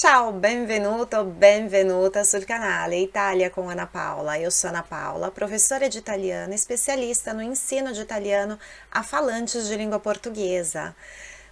Ciao, benvenuto, benvenuta sul canale Itália com Ana Paula. Eu sou Ana Paula, professora de italiano, especialista no ensino de italiano a falantes de língua portuguesa.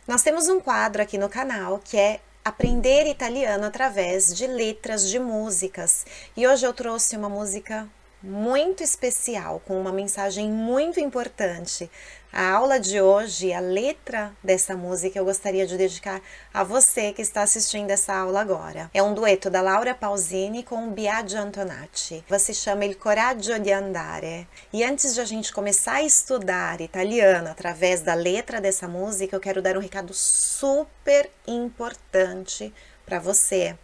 Nós temos um quadro aqui no canal que é Aprender Italiano através de letras de músicas. E hoje eu trouxe uma música muito especial, com uma mensagem muito importante. A aula de hoje, a letra dessa música, eu gostaria de dedicar a você que está assistindo essa aula agora. É um dueto da Laura Pausini com o Biagio Antonacci. Você chama Il Coraggio di Andare. E antes de a gente começar a estudar italiano através da letra dessa música, eu quero dar um recado super importante para você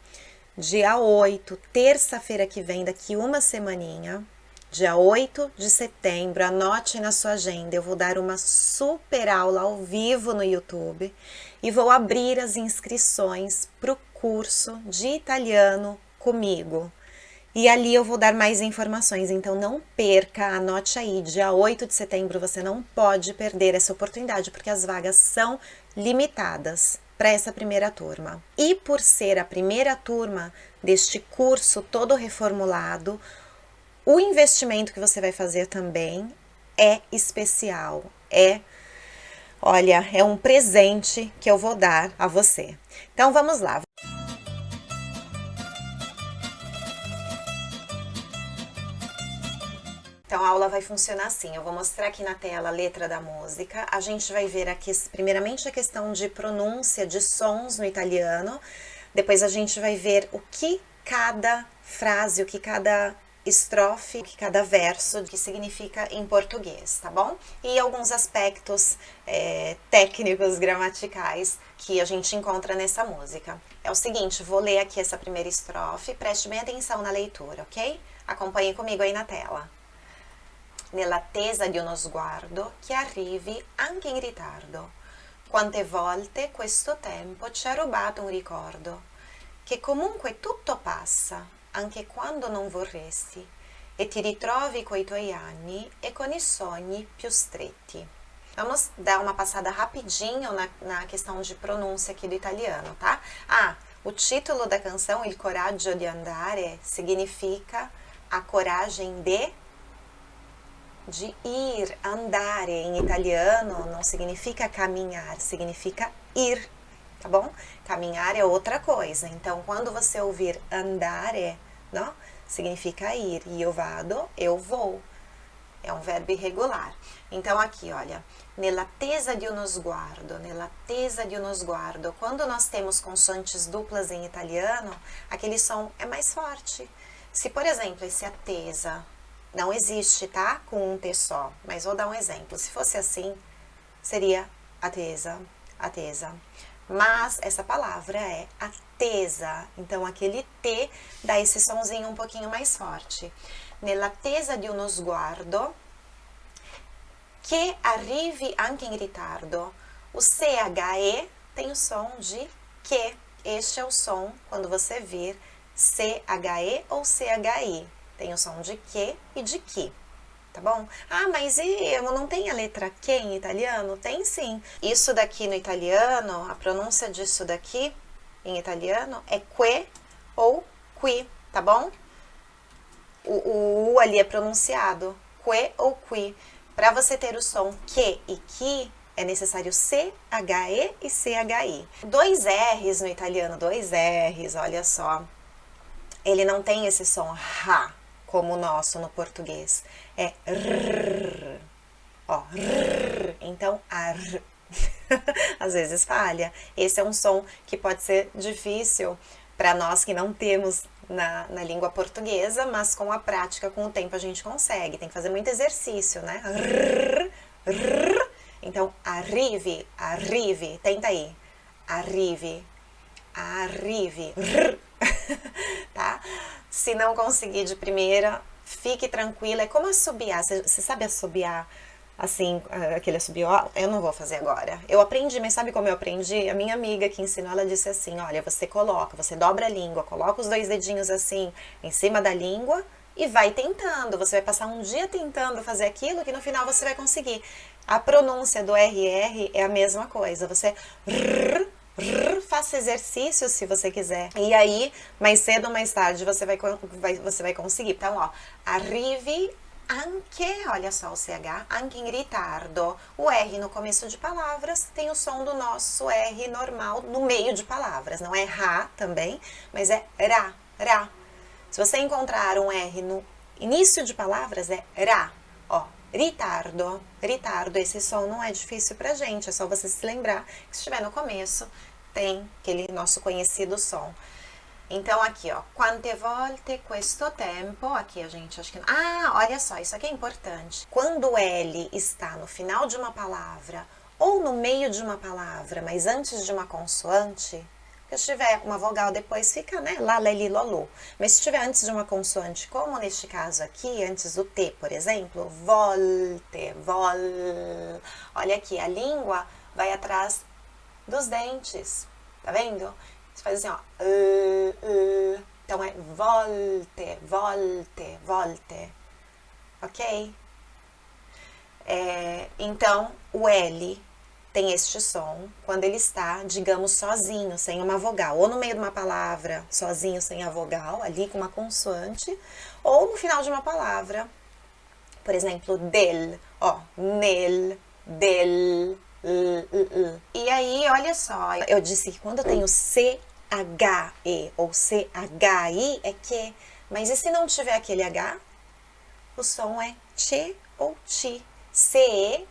dia 8, terça-feira que vem, daqui uma semaninha, dia 8 de setembro, anote na sua agenda, eu vou dar uma super aula ao vivo no YouTube e vou abrir as inscrições para o curso de italiano comigo. E ali eu vou dar mais informações, então não perca, anote aí, dia 8 de setembro você não pode perder essa oportunidade, porque as vagas são limitadas para essa primeira turma. E por ser a primeira turma deste curso todo reformulado, o investimento que você vai fazer também é especial, é Olha, é um presente que eu vou dar a você. Então vamos lá. Aula vai funcionar assim, eu vou mostrar aqui na tela a letra da música, a gente vai ver aqui primeiramente a questão de pronúncia de sons no italiano, depois a gente vai ver o que cada frase, o que cada estrofe, o que cada verso que significa em português, tá bom? E alguns aspectos é, técnicos, gramaticais que a gente encontra nessa música. É o seguinte, vou ler aqui essa primeira estrofe, preste bem atenção na leitura, ok? Acompanhe comigo aí na tela nell'attesa di uno sguardo che arrivi anche in ritardo. Quante volte questo tempo ci ha rubato un ricordo, che comunque tutto passa, anche quando non vorresti, e ti ritrovi coi tuoi anni e con i sogni più stretti. Vamos dar uma passada rapidinho na, na questão de pronúncia aqui do italiano, tá? Ah, o título da canção, Il coraggio di andare, significa a coragem de de ir, andare em italiano não significa caminhar, significa ir, tá bom? Caminhar é outra coisa. Então, quando você ouvir andare, não? Significa ir. Eu vado, eu vou. É um verbo irregular. Então, aqui, olha. Nell'attesa di uno sguardo, nell'attesa di uno sguardo. Quando nós temos consoantes duplas em italiano, aquele som é mais forte. Se, por exemplo, esse attesa não existe, tá? Com um T só. Mas vou dar um exemplo. Se fosse assim, seria atesa, atesa. Mas essa palavra é atesa. Então, aquele T dá esse sonzinho um pouquinho mais forte. Nell'attesa di uno sguardo che arrivi anche in ritardo. O CHE tem o som de que. Este é o som quando você vir CHE ou CHI. Tem o som de que e de que, tá bom? Ah, mas e não tem a letra que em italiano? Tem sim. Isso daqui no italiano, a pronúncia disso daqui em italiano é que ou qui, tá bom? O, o U ali é pronunciado, que ou qui. Para você ter o som que e que, é necessário C-H-E e C-H-I. Dois R's no italiano, dois R's, olha só. Ele não tem esse som Ra, como o nosso no português. É rrr, ó, rrr, então ar. Às vezes falha. Esse é um som que pode ser difícil para nós que não temos na, na, língua portuguesa, mas com a prática, com o tempo a gente consegue. Tem que fazer muito exercício, né? Rrr, rrr. Então, arrive, arrive, tenta aí. Arrive, arrive, rrr. Se não conseguir de primeira, fique tranquila. É como assobiar. Você, sabe assobiar assim, ah, aquele assobio? Eu não vou fazer agora. Eu aprendi, mas sabe como eu aprendi? A minha amiga que ensinou, ela disse assim, olha, você coloca, você dobra a língua, coloca os dois dedinhos assim em cima da língua e vai tentando. Você vai passar um dia tentando fazer aquilo que no final você vai conseguir. A pronúncia do RR é a mesma coisa. Você faça exercício se você quiser. E aí, mais cedo ou mais tarde, você vai, vai, você vai conseguir. Então, ó, arrivi anche, olha só o CH, anche in ritardo. O R no começo de palavras tem o som do nosso R normal no meio de palavras. Não é Ra também, mas é Ra, Ra. Se você encontrar um R no início de palavras, é Ra. Ó, ritardo, ritardo. Esse som não é difícil pra gente, é só você se lembrar que se estiver no começo, tem aquele nosso conhecido som. Então, aqui, ó, quante volte questo tempo, aqui a gente acho que... Ah, olha só, isso aqui é importante. Quando o L está no final de uma palavra ou no meio de uma palavra, mas antes de uma consoante, se tiver uma vogal depois fica, né, lá, leli. Mas se estiver antes de uma consoante, como neste caso aqui, antes do T, por exemplo, volte, vol... Olha aqui, a língua vai atrás dos dentes, tá vendo? Você faz assim, ó. Então é volte, volte, volte. Ok? É, então, o L tem este som quando ele está, digamos, sozinho, sem uma vogal. Ou no meio de uma palavra, sozinho, sem a vogal, ali com uma consoante. Ou no final de uma palavra. Por exemplo, del, ó, nel, del, e aí, olha só, eu disse que quando eu tenho C-H-E ou C-H-I é que, mas e se não tiver aquele H? O som é Tche ou Ti. C-E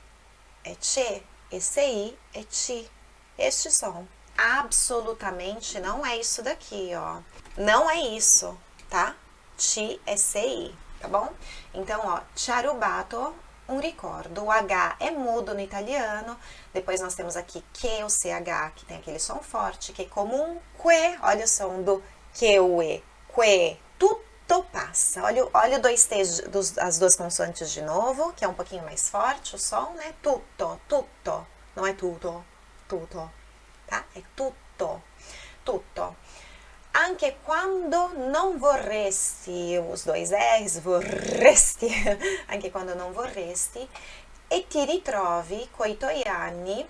é Tche, e C-I é Ti. Este som. Absolutamente não é isso daqui, ó. Não é isso, tá? Ti é C-I, tá bom? Então, ó, charubato um ricordo. O H é mudo no italiano. Depois nós temos aqui que, o CH, que tem aquele som forte, que é comum. Que, olha o som do que, o E. Que, tutto passa. Olha, olha dois T's, dos, as duas consoantes de novo, que é um pouquinho mais forte o som, né? Tutto, tutto. Não é tutto, tutto, tá? É tutto, tutto anche quando non vorresti, os dois R's, vorresti, anche quando non vorresti, e ti ritrovi coi tuoi anni,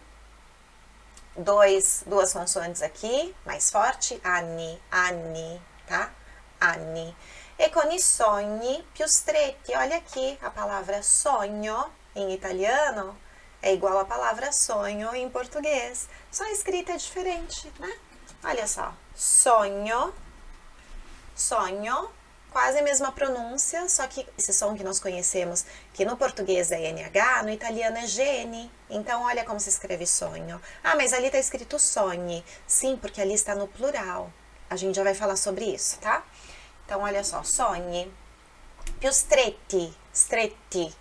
dois, duas consoantes aqui, mais forte, anni, anni, tá? Anni. E con i sogni più stretti, olha aqui, a palavra sonho em italiano é igual a palavra sonho em português, só a escrita é diferente, né? Olha só, sonho, sonho, quase a mesma pronúncia, só que esse som que nós conhecemos, que no português é NH, no italiano é GN. Então, olha como se escreve sonho. Ah, mas ali está escrito sonhe. Sim, porque ali está no plural. A gente já vai falar sobre isso, tá? Então, olha só, sonhe. Più stretti, stretti,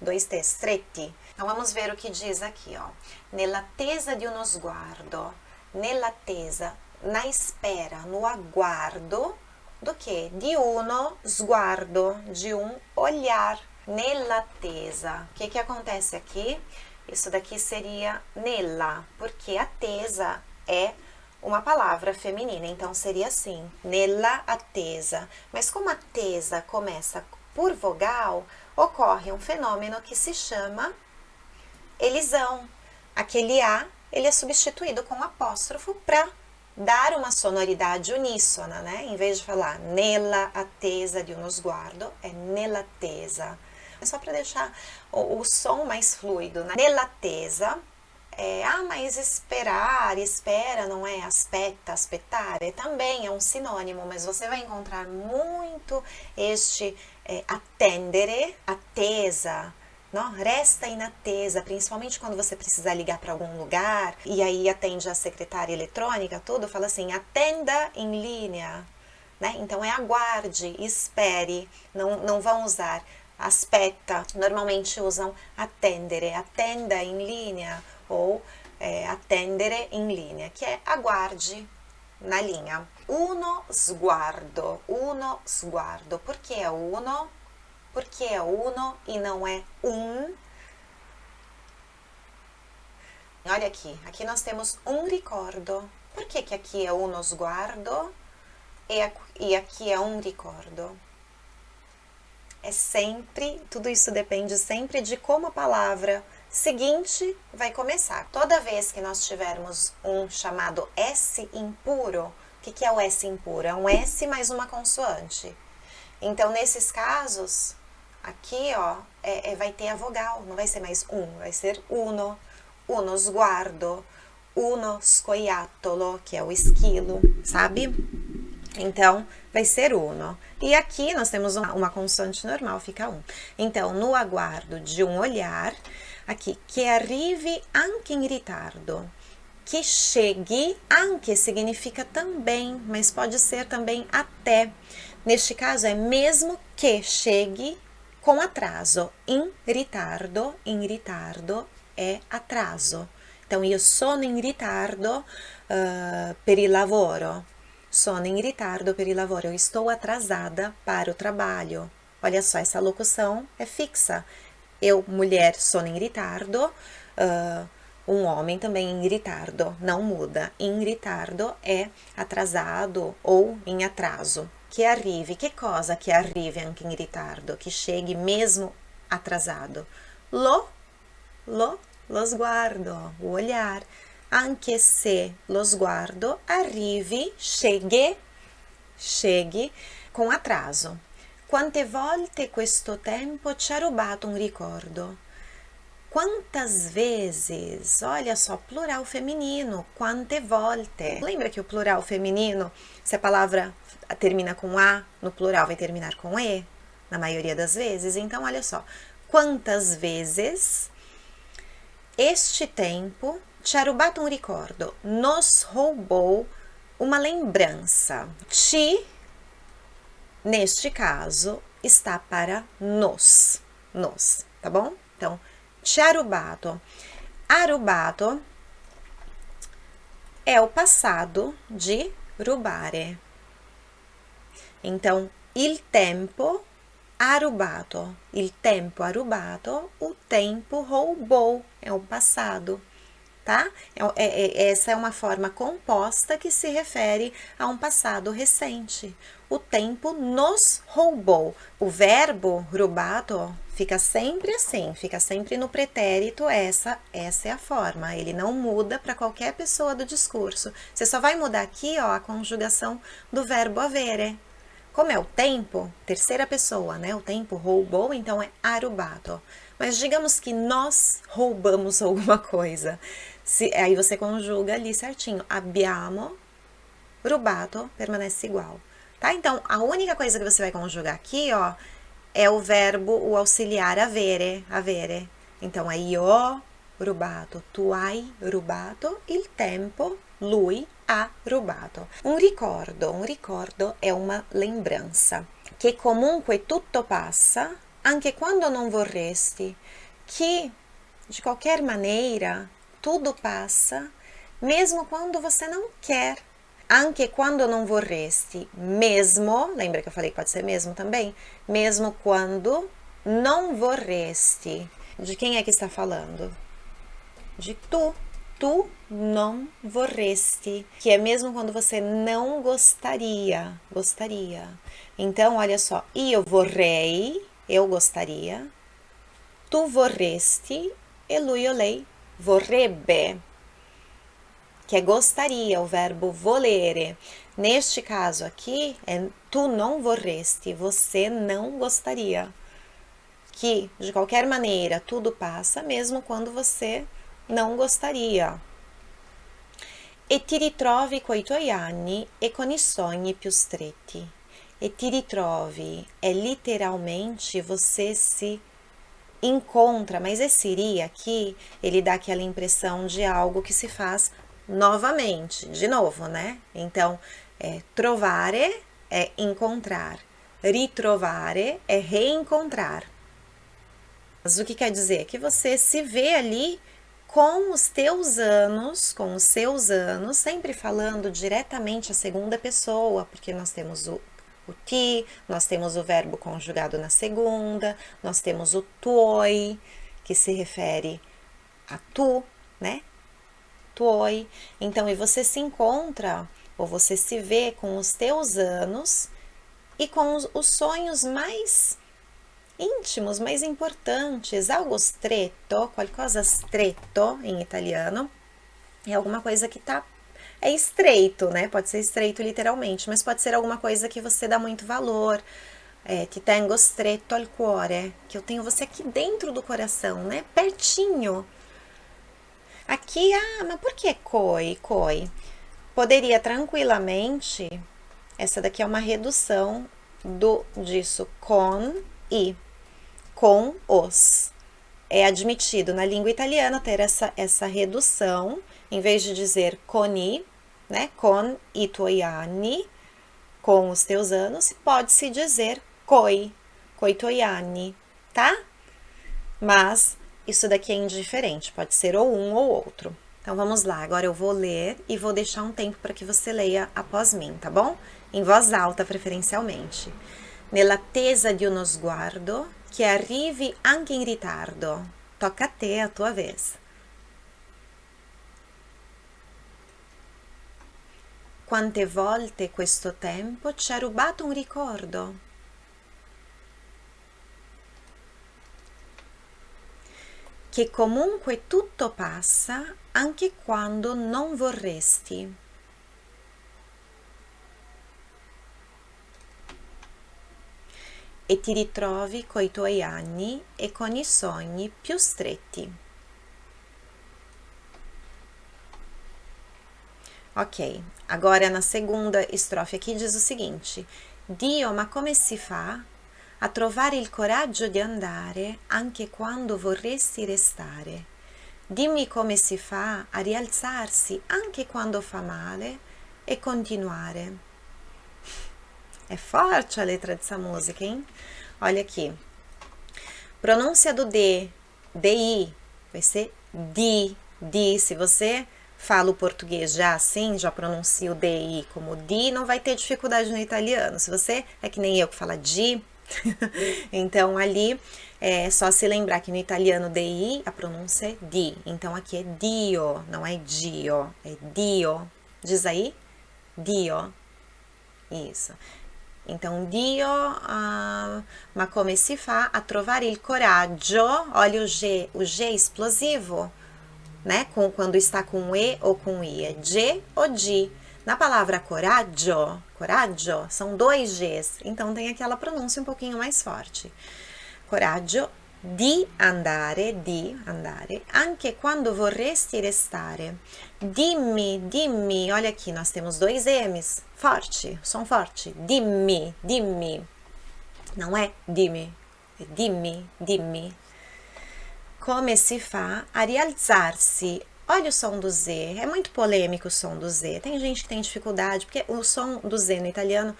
dois T, stretti. Então, vamos ver o que diz aqui, ó. Nell'attesa di uno sguardo nell'attesa, na espera, no aguardo do que? De uno sguardo, de um olhar, nell'attesa. O que que acontece aqui? Isso daqui seria nella, porque attesa é uma palavra feminina, então seria assim, nella attesa. Mas como a tesa começa por vogal, ocorre um fenômeno que se chama elisão. Aquele A ele é substituído com apóstrofo para dar uma sonoridade uníssona, né? Em vez de falar nella attesa de uno sguardo, é nella attesa. É só para deixar o, o, som mais fluido, né? Nella attesa, é, ah, mas esperar, espera, não é? Aspetta, aspettare, também é um sinônimo, mas você vai encontrar muito este é, attendere, attesa, não, resta inatesa, principalmente quando você precisar ligar para algum lugar e aí atende a secretária eletrônica, tudo, fala assim, atenda em linha, né? Então é aguarde, espere, não, não vão usar aspetta, normalmente usam attendere, atenda em linha ou é, attendere em linha, que é aguarde na linha. Uno sguardo, uno sguardo, por que é uno? porque é uno e não é um. Olha aqui, aqui nós temos um ricordo. Por que, que aqui é uno sguardo e aqui é um ricordo? É sempre, tudo isso depende sempre de como a palavra seguinte vai começar. Toda vez que nós tivermos um chamado S impuro, o que, que é o S impuro? É um S mais uma consoante. Então, nesses casos, aqui, ó, é, é, vai ter a vogal, não vai ser mais um, vai ser uno, uno sguardo, uno scoiattolo, que é o esquilo, sabe? Então, vai ser uno. E aqui nós temos uma, consoante normal, fica um. Então, no aguardo de um olhar, aqui, que arrive anche in ritardo. Que chegue, anche significa também, mas pode ser também até. Neste caso, é mesmo que chegue com atraso. In ritardo, in ritardo é atraso. Então, io sono in ritardo uh, per il lavoro. Sono in ritardo per il lavoro. Eu estou atrasada para o trabalho. Olha só, essa locução é fixa. Eu, mulher, sono in ritardo. Uh, um homem também em ritardo. Não muda. In ritardo é atrasado ou em atraso. Que arrive. Que cosa que arrive anche in ritardo? Que chegue mesmo atrasado. Lo, lo, lo sguardo, o olhar anche se lo sguardo arrivi, chegue, chegue com atraso. Quante volte questo tempo ci ha rubato un ricordo? Quantas vezes, olha só, plural feminino, quante volte. Lembra que o plural feminino, se a palavra termina com A, no plural vai terminar com E, na maioria das vezes? Então, olha só, quantas vezes este tempo ci ha rubato ricordo, nos roubou uma lembrança. Ci, neste caso, está para nos, nos, tá bom? Então, ci. Arubato é o passado de rubare. Então, il tempo ha rubato. Il tempo ha o tempo roubou, é o passado tá? É, é, é, essa é uma forma composta que se refere a um passado recente. O tempo nos roubou. O verbo rubato fica sempre assim, fica sempre no pretérito, essa, essa é a forma. Ele não muda para qualquer pessoa do discurso. Você só vai mudar aqui, ó, a conjugação do verbo avere. Como é o tempo, terceira pessoa, né? O tempo roubou, então é arubato. Mas digamos que nós roubamos alguma coisa. Se, aí você conjuga ali certinho. Abbiamo rubato permanece igual. Tá? Então, a única coisa que você vai conjugar aqui, ó, é o verbo, o auxiliar avere, avere. Então, é io rubato, tu hai rubato, il tempo, lui ha rubato. Un ricordo, un ricordo è una lembranza, che comunque tutto passa, anche quando non vorresti, que de qualquer maneira tudo passa, mesmo quando você não quer. Anche quando não vorresti, mesmo, lembra que eu falei pode ser mesmo também? Mesmo quando não vorresti. De quem é que está falando? De tu. Tu não vorresti, que é mesmo quando você não gostaria, gostaria. Então, olha só, eu vorrei, eu gostaria, tu vorresti e lui o lei vorrebbe, que é gostaria, o verbo volere. Neste caso aqui, é tu não vorresti, você não gostaria. Que, de qualquer maneira, tudo passa, mesmo quando você não gostaria. E ti ritrovi coi tuoi anni e con i sogni più stretti. E ti ritrovi é literalmente você se encontra, mas esse iria aqui, ele dá aquela impressão de algo que se faz novamente, de novo, né? Então, é, trovare é encontrar, ritrovare é reencontrar. Mas o que quer dizer? Que você se vê ali com os teus anos, com os seus anos, sempre falando diretamente a segunda pessoa, porque nós temos o o nós temos o verbo conjugado na segunda, nós temos o tuoi, que se refere a tu, né? Tuoi. Então, e você se encontra, ou você se vê com os teus anos e com os, os sonhos mais íntimos, mas importantes. Algo stretto, qualcosa stretto em italiano, é alguma coisa que tá é estreito, né? Pode ser estreito literalmente, mas pode ser alguma coisa que você dá muito valor. É, ti tengo stretto al cuore, que eu tenho você aqui dentro do coração, né? Pertinho. Aqui, ah, mas por que coi, coi? Poderia tranquilamente, essa daqui é uma redução do disso com e, com os. É admitido na língua italiana ter essa, essa redução, em vez de dizer coni, né, con i tuoi anni, com os teus anos, pode-se dizer coi, coi tuoi anni, tá? Mas isso daqui é indiferente, pode ser ou um ou outro. Então vamos lá, agora eu vou ler e vou deixar um tempo para que você leia após mim, tá bom? Em voz alta, preferencialmente. Nell'attesa di uno sguardo che arrivi anche in ritardo. Tocca a te, a tua vez. Quante volte questo tempo ci ha rubato un ricordo? Che comunque tutto passa anche quando non vorresti. E ti ritrovi coi tuoi anni e con i sogni più stretti. Ok, agora na segunda estrofe aqui diz o seguinte: Dio, ma come si fa a trovare il coraggio di andare anche quando vorresti restare? Dimmi come si fa a rialzarsi anche quando fa male e continuare. É forte a letra dessa música, hein? Olha aqui. Pronúncia do D, DI, vai ser di, di. Se você fala o português já assim, já pronuncia o DI como di, não vai ter dificuldade no italiano. Se você é que nem eu que fala di, então ali é só se lembrar que no italiano DI a pronúncia é di. Então aqui é dio, não é dio, é dio. Diz aí, dio. Isso. Então, Dio, uh, ma come si fa a trovare il coraggio? Olha o G, o G explosivo né? Com, quando está com E ou com I, é G ou Di. Na palavra coraggio, coraggio, são dois Gs, então tem aquela pronúncia um pouquinho mais forte. Coraggio di andare, di andare, anche quando vorresti restare. Dimmi, dimmi, olha aqui, nós temos dois M's, forte, som forte. Dimmi, dimmi. Não é dimmi, é dimmi, dimmi come si fa a rialzar-se. Olha o som do Z, é muito polêmico o som do Z. Tem gente que tem dificuldade, porque o som do Z no italiano,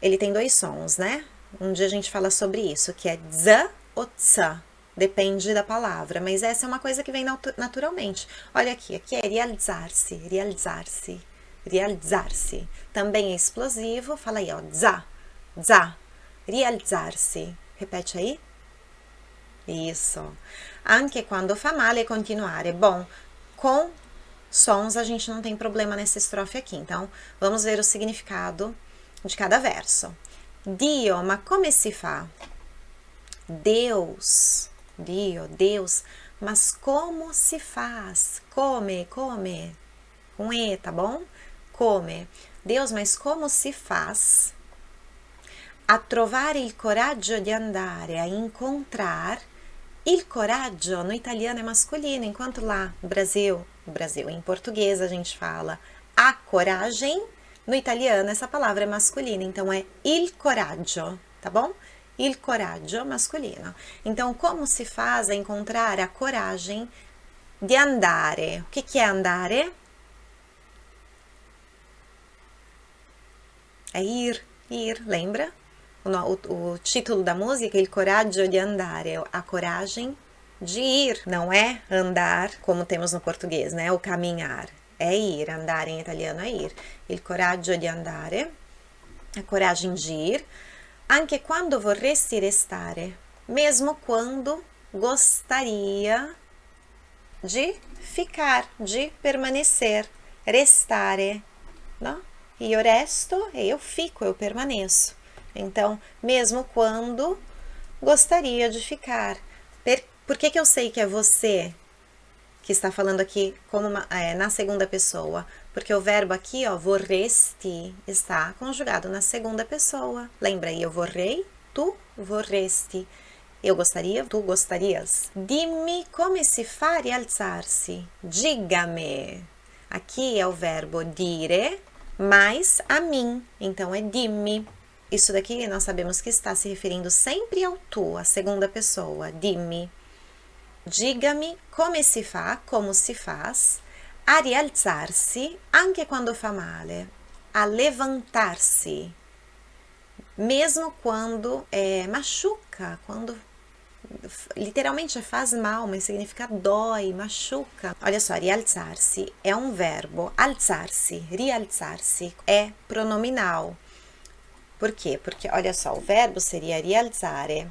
ele tem dois sons, né? Um dia a gente fala sobre isso, que é z ou tsa. Depende da palavra, mas essa é uma coisa que vem naturalmente. Olha aqui, aqui é rialzar-se, rialzar-se, rialzar-se. Também é explosivo, fala aí, ó, za, za, rialzar-se. Repete aí. Isso anche quando fa male continuare. Bom, com sons a gente não tem problema nessa estrofe aqui, então vamos ver o significado de cada verso. Dio, ma come si fa? Deus, Dio, Deus, mas como se faz? Come, come, com E, tá bom? Come. Deus, mas como se faz a trovare il coraggio di andare a encontrar Il coraggio no italiano é masculino, enquanto lá no Brasil, no Brasil, em português a gente fala a coragem, no italiano essa palavra é masculina, então é il coraggio, tá bom? Il coraggio masculino. Então, como se faz a encontrar a coragem de andare? O que, que é andare? É ir, ir, lembra? O, o título da música, Il coraggio di andare, a coragem de ir, não é andar como temos no português, né? O caminhar. É ir, andar em italiano é ir. Il coraggio di andare, a coragem de ir, anche quando vorresti restare, mesmo quando gostaria de ficar, de permanecer, restare, não? E eu resto, eu fico, eu permaneço. Então, mesmo quando gostaria de ficar. Por que, que eu sei que é você que está falando aqui como uma, é, na segunda pessoa? Porque o verbo aqui, ó, vorresti, está conjugado na segunda pessoa. Lembra, eu vorrei, tu vorresti. Eu gostaria, tu gostarias. Dimmi come si fa rialzarsi. Diga-me. Aqui é o verbo dire, mais a mim. Então, é dimmi. Isso daqui nós sabemos que está se referindo sempre ao tu, a segunda pessoa. Dimmi. Diga-me come si fa, como se faz, a rialzarsi anche quando fa male, a levantar-se, mesmo quando é, machuca, quando literalmente faz mal, mas significa dói, machuca. Olha só, rialzar-se é um verbo, alzar-se, rialzar-se é pronominal. Por quê? Porque, olha só, o verbo seria rialzare,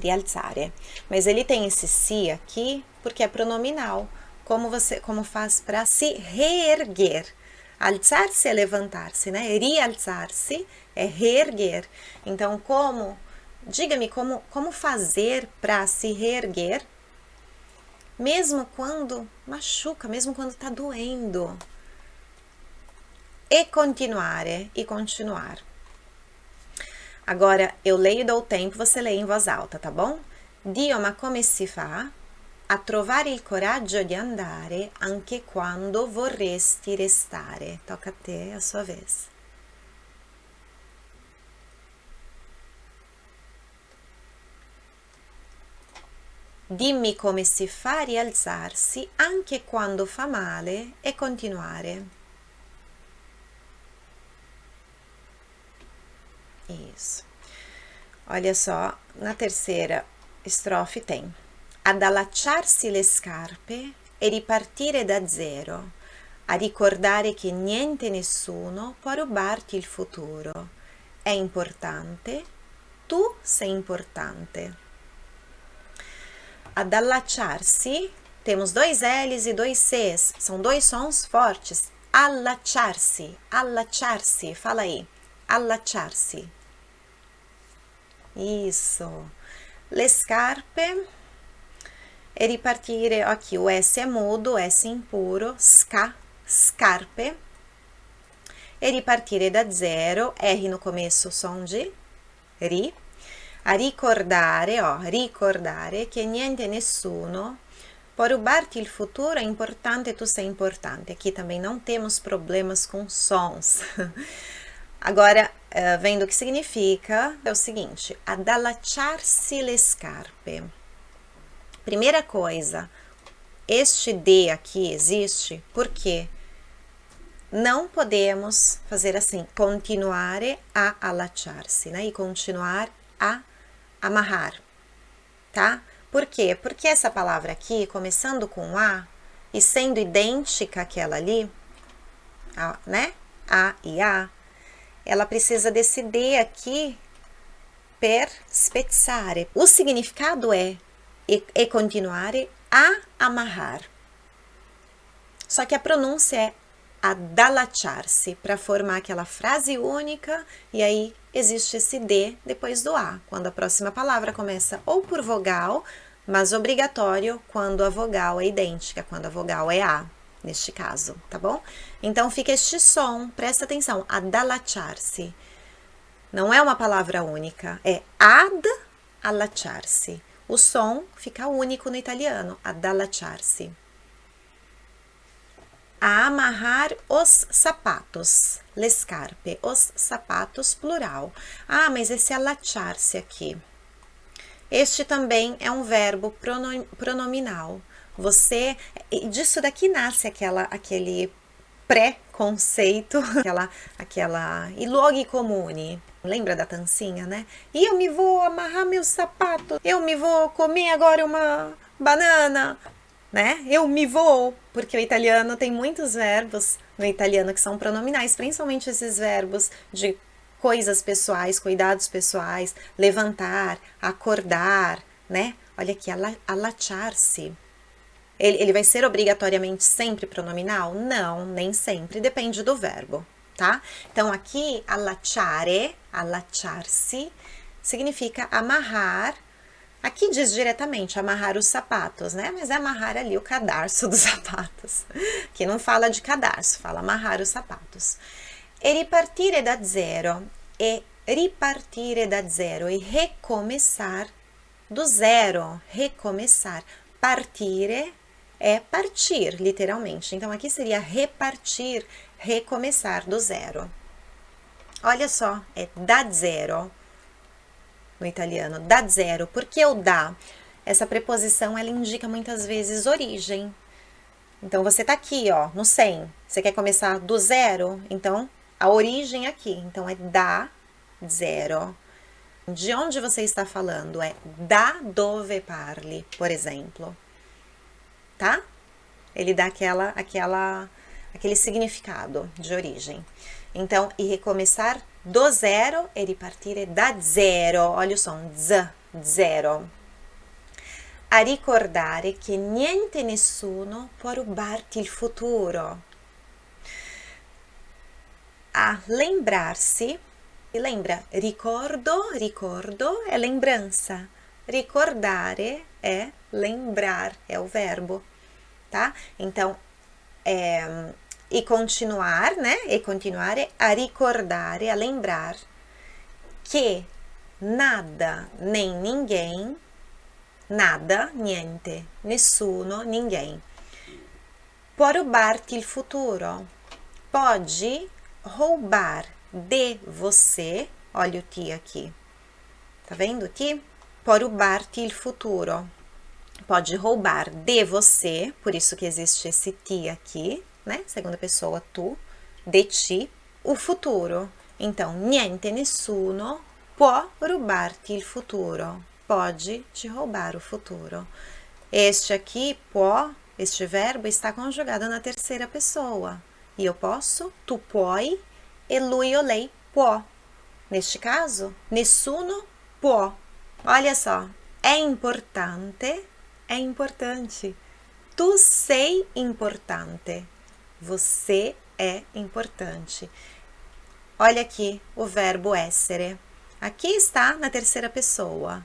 rialzare. Mas ele tem esse si aqui porque é pronominal. Como você como faz para se reerguer. Alzar-se é levantar-se, né? Rialzar-se é reerguer. Então, como diga-me como como fazer para se reerguer mesmo quando machuca, mesmo quando está doendo. E continuare, e continuar. Agora, eu leio e dou tempo, você lê em voz alta, tá bom? Dio, ma come si fa a trovare il coraggio di andare anche quando vorresti restare? Tocca a te, a sua vez. Dimmi come si fa a rialzarsi anche quando fa male e continuare. Isso. Olha só, na terceira estrofe tem ad allacciarsi le scarpe e ripartire da zero, a ricordare che niente nessuno può rubarti il futuro. È importante, tu sei importante. Ad allacciarsi, temos dois L's e dois C's, são dois sons fortes. Allacciarsi, allacciarsi, fala aí, allacciarsi. Isso. Le scarpe e ripartire, aqui o S é mudo, S impuro, ska, scarpe. E ripartire da zero, R no começo, som de ri. A ricordare, ó, ricordare che niente nessuno può rubarti il futuro, é importante, tu sei importante. Aqui também não temos problemas com sons. Agora, uh, vendo o que significa, é o seguinte, adalacharsi le scarpe. Primeira coisa, este D aqui existe porque não podemos fazer assim, continuare a allacciarsi, né? E continuar a amarrar, tá? Por quê? Porque essa palavra aqui, começando com A e sendo idêntica àquela ali, né? A e A, ela precisa desse D aqui, per spezzare. O significado é e, e continuare a amarrar. Só que a pronúncia é adalachar-se, para formar aquela frase única, e aí existe esse D depois do A, quando a próxima palavra começa ou por vogal, mas obrigatório quando a vogal é idêntica, quando a vogal é A neste caso, tá bom? Então, fica este som, presta atenção, adalachar-se. Não é uma palavra única, é ad allacciarsi. O som fica único no italiano, adalachar-se. A amarrar os sapatos, le scarpe, os sapatos, plural. Ah, mas esse allacciar-se aqui. Este também é um verbo pronominal. Você, disso daqui nasce aquela, aquele pré-conceito, aquela, aquela, e luoghi comuni. Lembra da tancinha, né? E eu me vou amarrar meus sapatos, eu me vou comer agora uma banana, né? Eu me vou, porque o italiano tem muitos verbos no italiano que são pronominais, principalmente esses verbos de coisas pessoais, cuidados pessoais, levantar, acordar, né? Olha aqui, allacciar-se. Ele, ele vai ser obrigatoriamente sempre pronominal? Não, nem sempre, depende do verbo, tá? Então, aqui, allacciare, allacciar-se, significa amarrar. Aqui diz diretamente amarrar os sapatos, né? Mas é amarrar ali o cadarço dos sapatos. Que não fala de cadarço, fala amarrar os sapatos. E ripartire da zero. E ripartire da zero. E recomeçar do zero. Recomeçar. Partire é partir, literalmente. Então, aqui seria repartir, recomeçar do zero. Olha só, é da zero no italiano, da zero. Por que o da? Essa preposição, ela indica muitas vezes origem. Então, você tá aqui, ó, no 100. Você quer começar do zero? Então, a origem aqui. Então, é da zero. De onde você está falando? É da dove parli, por exemplo tá? Ele dá aquela, aquela, aquele significado de origem. Então, e recomeçar do zero e ripartire da zero. Olha o som, z, zero. A ricordare che niente nessuno può rubarti il futuro. A lembrar-se, e lembra, ricordo, ricordo é lembrança. Ricordare é lembrar, é o verbo tá? Então, é, e continuar, né? E continuare a ricordare, a lembrar que nada nem ninguém, nada, niente, nessuno, ninguém, può rubarti il futuro. Pode roubar de você, olha o ti aqui, tá vendo ti? Può rubarti il futuro pode roubar de você, por isso que existe esse ti aqui, né? Segunda pessoa tu, de ti, o futuro. Então, niente, nessuno può rubarti il futuro. Pode te roubar o futuro. Este aqui, può, este verbo está conjugado na terceira pessoa. E eu posso, tu puoi, e lui ou lei può. Neste caso, nessuno può. Olha só, é importante é importante. Tu sei importante. Você é importante. Olha aqui o verbo essere. Aqui está na terceira pessoa.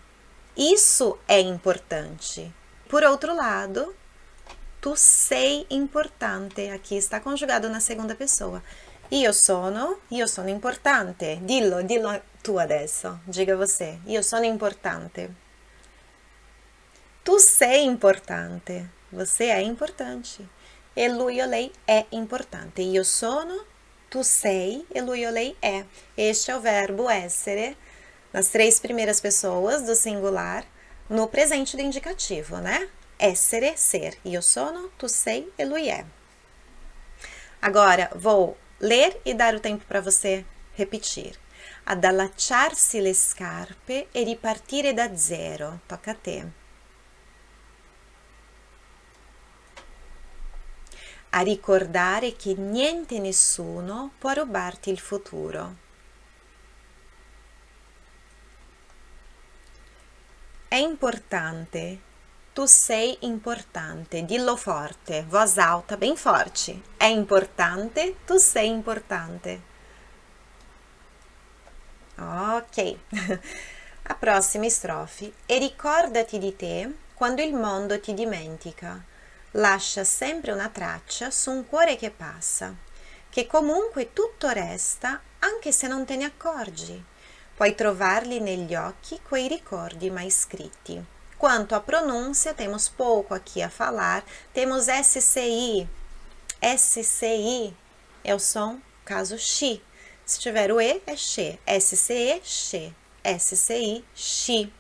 Isso é importante. Por outro lado, tu sei importante. Aqui está conjugado na segunda pessoa. Io sono, io sono importante. Dillo, dillo tu adesso. Diga você. Io sono importante. Tu sei importante. Você é importante. E lui lei é importante. Io sono, tu sei e lui lei é. Este é o verbo essere nas três primeiras pessoas do singular no presente do indicativo, né? Essere, ser. Io sono, tu sei e lui é. Agora, vou ler e dar o tempo para você repetir. Ad allacciarsi le scarpe e ripartire da zero. Toca a te. A ricordare che niente e nessuno può rubarti il futuro. È importante, tu sei importante, dillo forte, voz alta, bem forte. È importante, tu sei importante. Ok, a prossima estrofe. E ricordati di te quando il mondo ti dimentica lascia sempre una traccia su un cuore che passa, che comunque tutto resta anche se non te ne accorgi. Puoi trovarli negli occhi quei ricordi mai scritti. Quanto à pronúncia, temos pouco aqui a falar. Temos SCI. SCI é o som caso XI. Se tiver o E, é XE. SCE, XE. SCI, XI.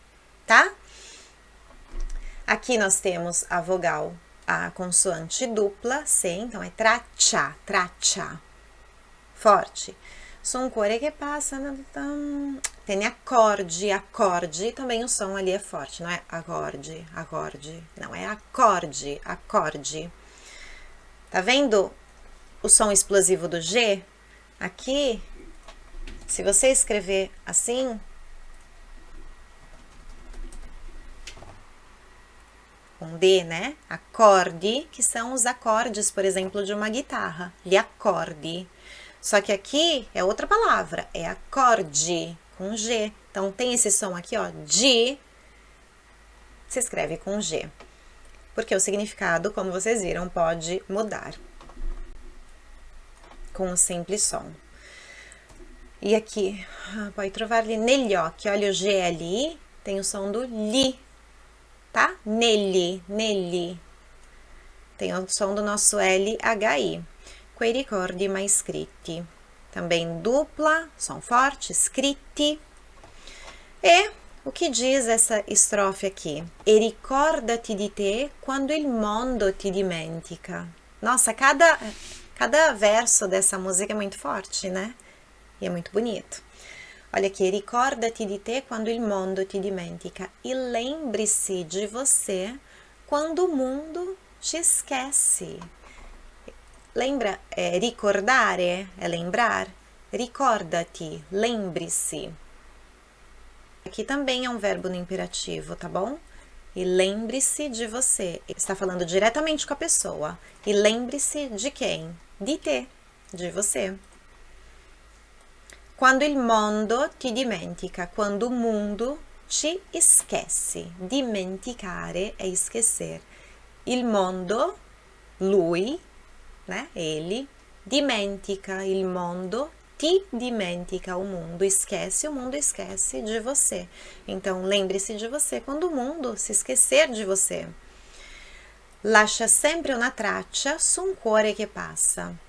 Tá? Aqui nós temos a vogal a consoante dupla C, então é traccia, traccia, forte. Su un cuore che passa, tem acorde, acorde, também o som ali é forte, não é acorde, acorde, não, é acorde, acorde. Tá vendo o som explosivo do G? Aqui, se você escrever assim, com D, né? Acorde, que são os acordes, por exemplo, de uma guitarra. Gli acorde. Só que aqui é outra palavra, é acorde, com G. Então, tem esse som aqui, ó, de, se escreve com G. Porque o significado, como vocês viram, pode mudar com um simples som. E aqui, ah, pode trovar-lhe negli olha o G ali, tem o som do li, tá? Negli, negli. Tem o som do nosso LHI. Quei ricordi mai scritti. Também dupla, som forte, scritti. E o que diz essa estrofe aqui? E ricordati di te quando il mondo ti dimentica. Nossa, cada, cada verso dessa música é muito forte, né? E é muito bonito. Olha aqui, ricordati di te quando il mondo ti dimentica. E lembre-se de você quando o mundo te esquece. Lembra, é, ricordare é lembrar? Ricordati, lembre-se. Aqui também é um verbo no imperativo, tá bom? E lembre-se de você. Está falando diretamente com a pessoa. E lembre-se de quem? De te, de você. Quando il mondo ti dimentica, quando o mundo ci esquece. Dimenticare é esquecer. Il mondo, lui, né, ele, dimentica il mondo, ti dimentica o mundo, esquece, o mundo esquece de você. Então, lembre-se de você quando o mundo se esquecer de você. Lascia sempre una traccia su un cuore che passa.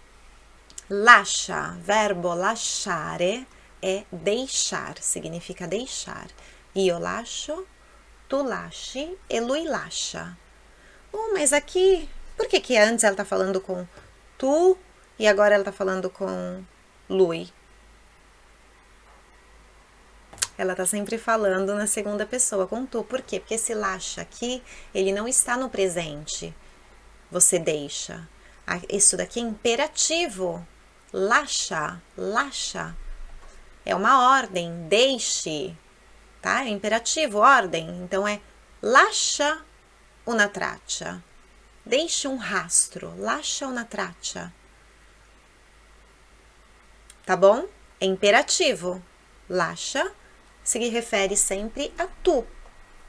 Lascia, verbo lasciare é deixar, significa deixar. Io lascio, tu lasci e lui lascia. Oh, mas aqui, por que que antes ela tá falando com tu e agora ela tá falando com lui? Ela tá sempre falando na segunda pessoa, com tu. Por quê? Porque esse lascia aqui, ele não está no presente. Você deixa. Isso daqui é imperativo lascia, lascia. É uma ordem, deixe, tá? É imperativo, ordem. Então, é lascia una traccia. Deixe um rastro, lascia una traccia. Tá bom? É imperativo. Lascia se refere sempre a tu.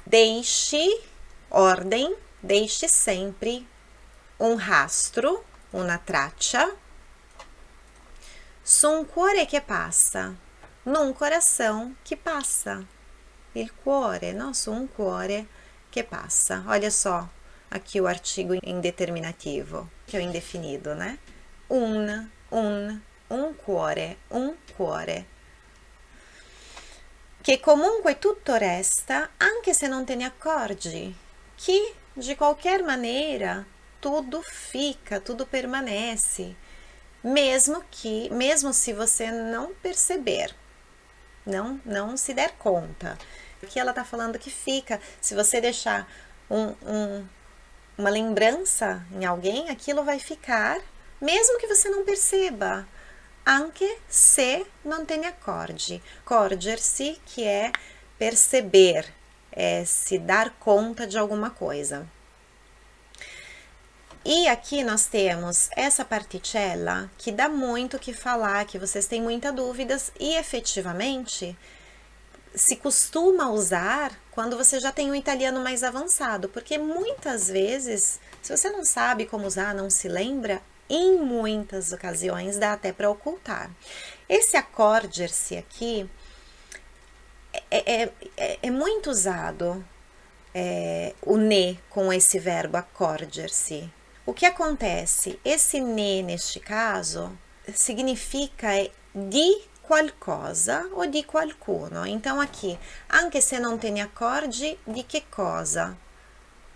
Deixe, ordem, deixe sempre um rastro, una traccia, Su un cuore che passa, num coração que passa. Il cuore? Su um cuore que passa. Olha só aqui o artigo indeterminativo, que é o indefinido, né? Un, un, un cuore, un cuore. Che comunque tutto resta, anche se non te ne accorgi. Que, de qualquer maneira, tudo fica, tudo permanece mesmo que, mesmo se você não perceber, não, não se der conta. Aqui ela está falando que fica, se você deixar um, um, uma lembrança em alguém, aquilo vai ficar, mesmo que você não perceba. Anche se não tem acorde. Corger-se, que é perceber, é se dar conta de alguma coisa. E aqui nós temos essa particella que dá muito o que falar, que vocês têm muitas dúvidas e efetivamente se costuma usar quando você já tem um italiano mais avançado, porque muitas vezes, se você não sabe como usar, não se lembra, em muitas ocasiões dá até para ocultar. Esse accorger-se aqui é, é, é, é, muito usado, é, o ne com esse verbo accorger-se, o que acontece? Esse ne, neste caso, significa di qualcosa ou di qualcuno. Então, aqui, anche se non te ne accorgi, di che cosa?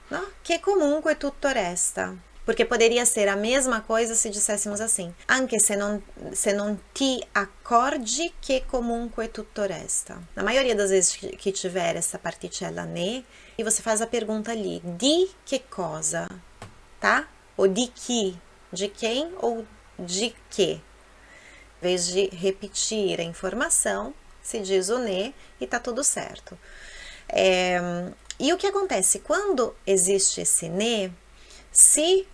No? Comunque tutto resta. Porque poderia ser a mesma coisa se disséssemos assim. Anche se non, se non ti accorgi che comunque tutto resta. Na maioria das vezes que tiver essa particella ne, e você faz a pergunta ali, di che cosa? Tá? Ou de que, de quem ou de que. Em vez de repetir a informação, se diz o ne e tá tudo certo. É, e o que acontece? Quando existe esse ne, se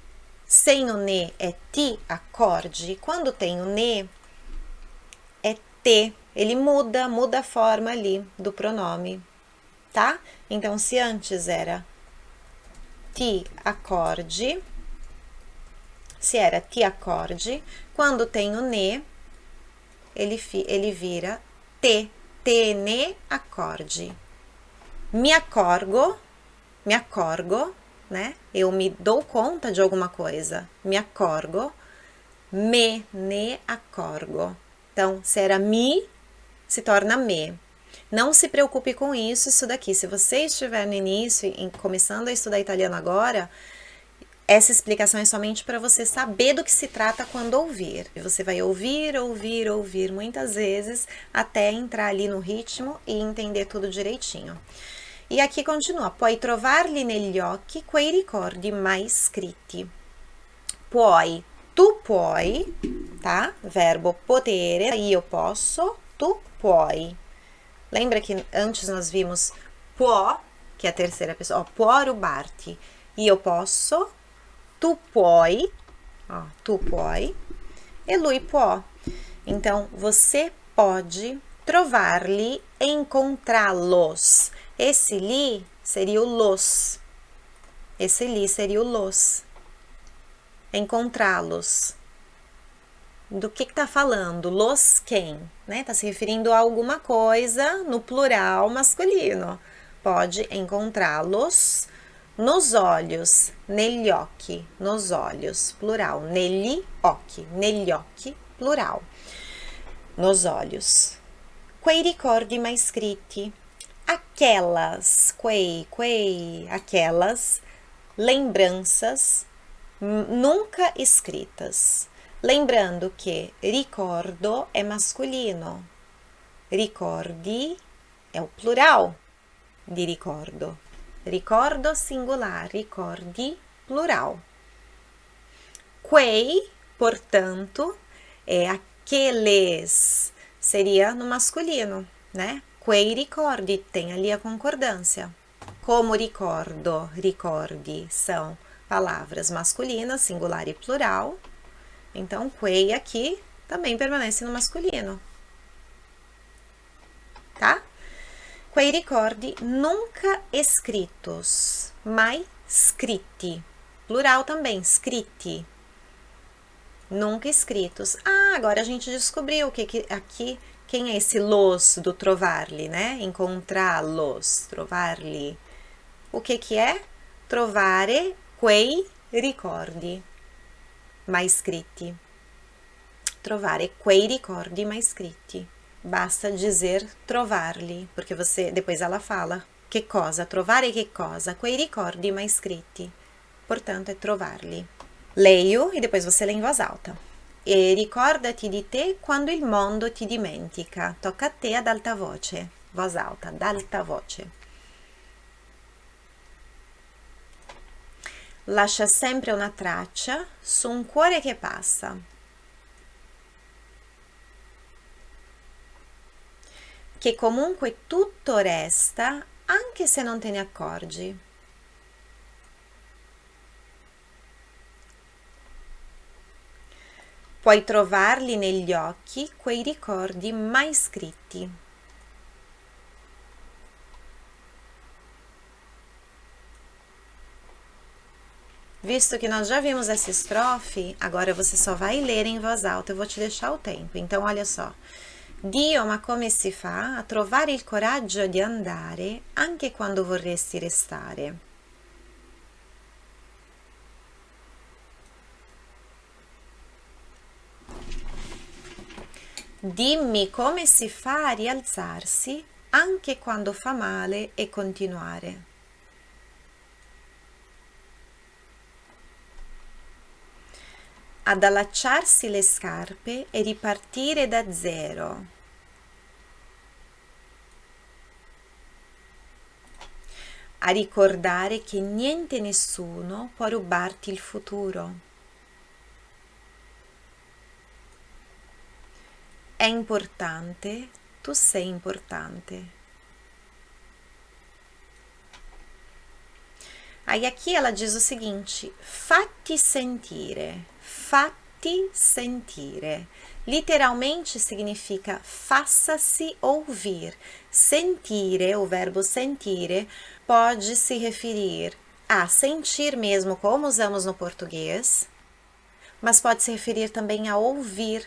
sem o ne é ti acorde, quando tem o ne é te, ele muda, muda a forma ali do pronome, tá? Então, se antes era ti acorde, se era ti acorde, quando tem o ne, ele, ele vira te, te ne acorde. Me accorgo, me accorgo, né? Eu me dou conta de alguma coisa, me accorgo, me ne accorgo. Então, se era mi, se torna me. Não se preocupe com isso, isso daqui. Se você estiver no início, em, começando a estudar italiano agora, essa explicação é somente para você saber do que se trata quando ouvir. E você vai ouvir, ouvir, ouvir muitas vezes até entrar ali no ritmo e entender tudo direitinho. E aqui continua, puoi trovarli negli occhi quei ricordi mai scritti. Puoi, tu puoi, tá? Verbo potere, io posso, tu puoi. Lembra que antes nós vimos può, que é a terceira pessoa, può rubarti. Io posso, tu puoi, ó, puoi, e lui può. Então, você pode trovar-lhe, encontrá-los. Esse li seria o los. Esse li seria o los. Encontrá-los. Do que está falando? Los quem? Né? Está se referindo a alguma coisa no plural masculino. Pode encontrá-los nos olhos, negli occhi, nos olhos, plural, negli occhi, negli occhi, plural, nos olhos. Quei ricordi mai scritti, aquelas, quei, quei, aquelas lembranças nunca escritas. Lembrando que ricordo é masculino, ricordi é o plural de ricordo. Ricordo singular, ricordi plural. Quei, portanto, é aqueles, seria no masculino, né? Quei ricordi, tem ali a concordância. Como ricordo, ricordi, são palavras masculinas, singular e plural. Então, quei aqui também permanece no masculino. Tá? Quei ricordi nunca escritos, mai scritti. Plural também, scritti. Nunca escritos. Ah, agora a gente descobriu que, que aqui quem é esse los do trovar-lhe, né? Encontrá-los, trovar-lhe. O que que é? Trovare quei ricordi mai scritti. Trovare quei ricordi mai scritti. Basta dizer trovar-lhe, porque você depois ela fala che cosa, trovare che cosa, quei ricordi mai scritti. Portanto, é trovar-lhe. Leio e depois você lê em voz alta e ricordati di te quando il mondo ti dimentica. Tocca a te ad alta voce, voz alta, ad alta voce. Lascia sempre una traccia su un cuore che passa. Che comunque tutto resta anche se non te ne accorgi. Puoi trovarli negli occhi quei ricordi mai scritti. Visto que nós já vimos essa estrofe, agora você só vai ler em voz alta, eu vou te deixar o tempo. Então, olha só. Dio, ma come si fa a trovare il coraggio di andare anche quando vorresti restare? Dimmi come si fa a rialzarsi anche quando fa male e continuare. Ad allacciarsi le scarpe e ripartire da zero. A ricordare che niente e nessuno può rubarti il futuro. é importante, tu sei importante. Aí aqui ela diz o seguinte, fatti sentire, fatti sentire. Literalmente significa faça-se ouvir. Sentire, o verbo sentire, pode se referir a sentir mesmo, como usamos no português, mas pode se referir também a ouvir.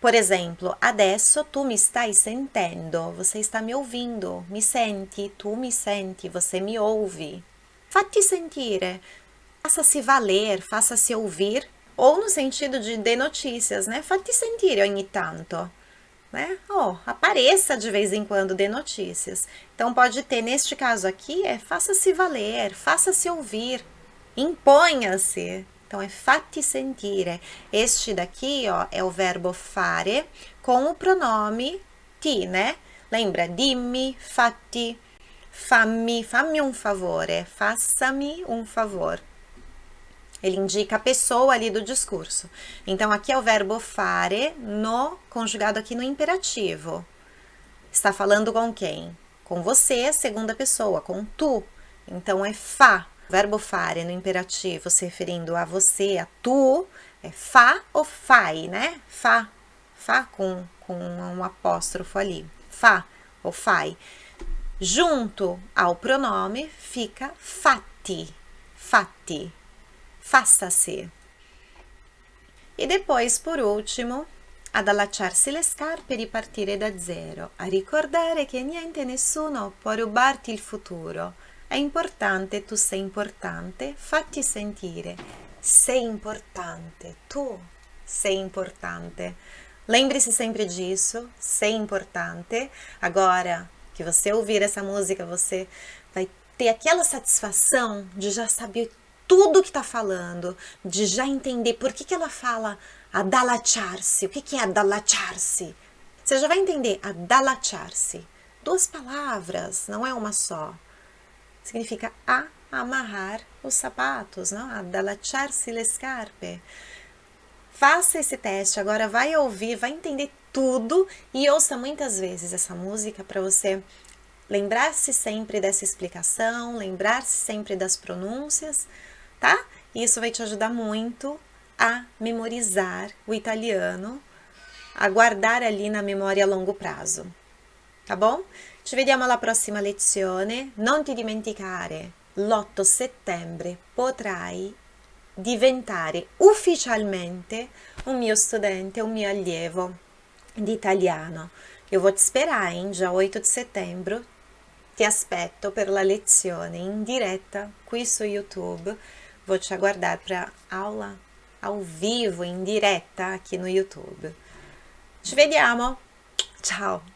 Por exemplo, adesso tu mi stai sentendo, você está me ouvindo, mi senti, tu mi senti, você me ouve. Fatti sentire, faça-se valer, faça-se ouvir, ou no sentido de de notícias, né? Fatti sentire ogni tanto, né? Oh, apareça de vez em quando de notícias. Então pode ter, neste caso aqui, é faça-se valer, faça-se ouvir, imponha-se, então, é fatti sentire. Este daqui, ó, é o verbo fare com o pronome ti, né? Lembra? Dimmi, fatti, fammi, fammi um favore, faça-me um favor. Ele indica a pessoa ali do discurso. Então, aqui é o verbo fare no conjugado aqui no imperativo. Está falando com quem? Com você, segunda pessoa, com tu. Então, é fa, verbo fare no imperativo se referindo a você, a tu, é fa ou fai, né? Fa, fa com, com um apóstrofo ali. Fa ou fai. Junto ao pronome fica fatti, fatti, faça-se. E depois, por último, ad allacciarsi le scarpe e ripartire da zero, a ricordare che niente e nessuno può rubarti il futuro, è importante, tu sei importante, fatti sentire. Sei importante, tu sei importante. Lembre-se sempre disso, sei importante. Agora que você ouvir essa música, você vai ter aquela satisfação de já saber tudo que está falando, de já entender por que, que ela fala adalachar-se. O que, que é adalachar-se? Você já vai entender adalachar-se. Duas palavras, não é uma só significa a amarrar os sapatos, não? Adalacharsi le scarpe. Faça esse teste, agora vai ouvir, vai entender tudo e ouça muitas vezes essa música para você lembrar-se sempre dessa explicação, lembrar-se sempre das pronúncias, tá? Isso vai te ajudar muito a memorizar o italiano, a guardar ali na memória a longo prazo, tá bom? Ci vediamo alla prossima lezione. Non ti dimenticare, l'8 settembre potrai diventare ufficialmente un mio studente, un mio allievo di italiano. Eu vou te esperar? Dia 8 de setembro. Ti aspetto per la lezione in diretta qui su YouTube. Vou te aguardar para aula ao vivo, in diretta aqui no YouTube. Ci vediamo. Ciao!